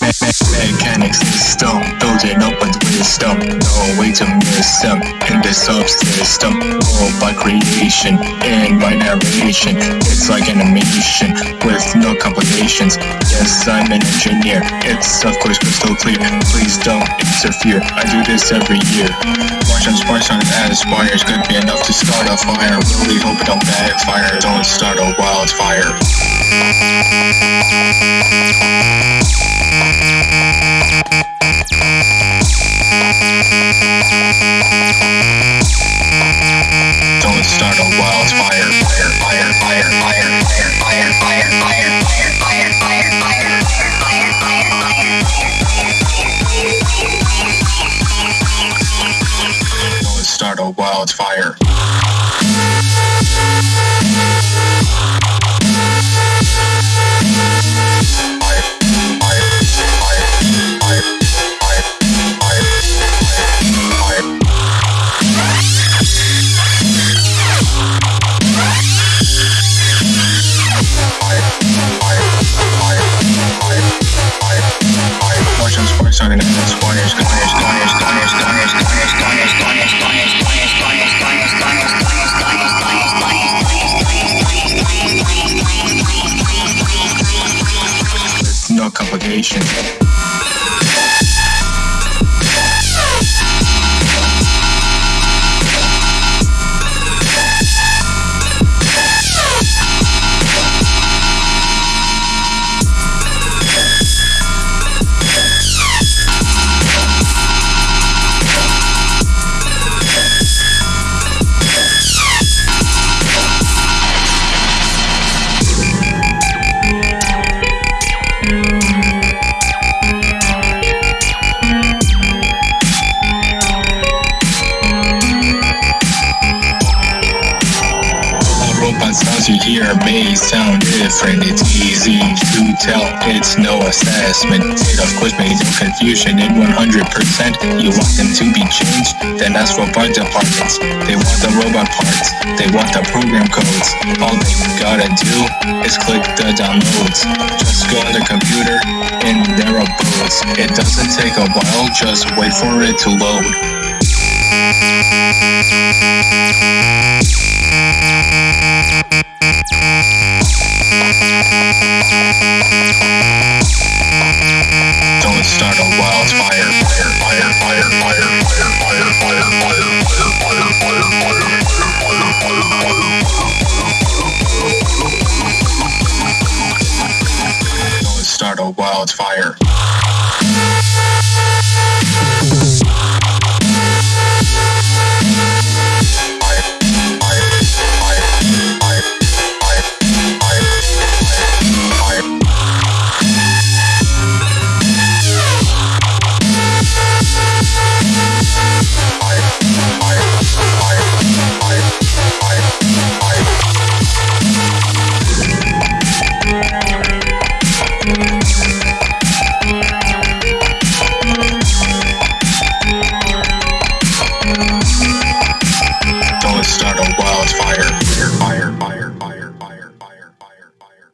Mechanic system, building up with wisdom. No way to miss them in this subsystem. All by creation and by narration. It's like animation with no complications. Yes, I'm an engineer. It's of course crystal clear. Please don't interfere. I do this every year. Watch on sparks on as wires could be enough to start a fire. Really hope it don't backfire. Don't start a wildfire. Start a wildfire. No complications. You hear may sound different. It's easy to tell, it's no assessment. It of course makes no confusion in 100%. You want them to be changed, then ask for part departments. They want the robot parts, they want the program codes. All they gotta do is click the downloads. Just go on the computer and there their abodes. It doesn't take a while, just wait for it to load. Don't start a wildfire. Fire, fire, fire, fire, fire, fire, fire, fire, fire, fire, fire, Don't start a wildfire. start a wildfire. Fire, fire, fire, fire.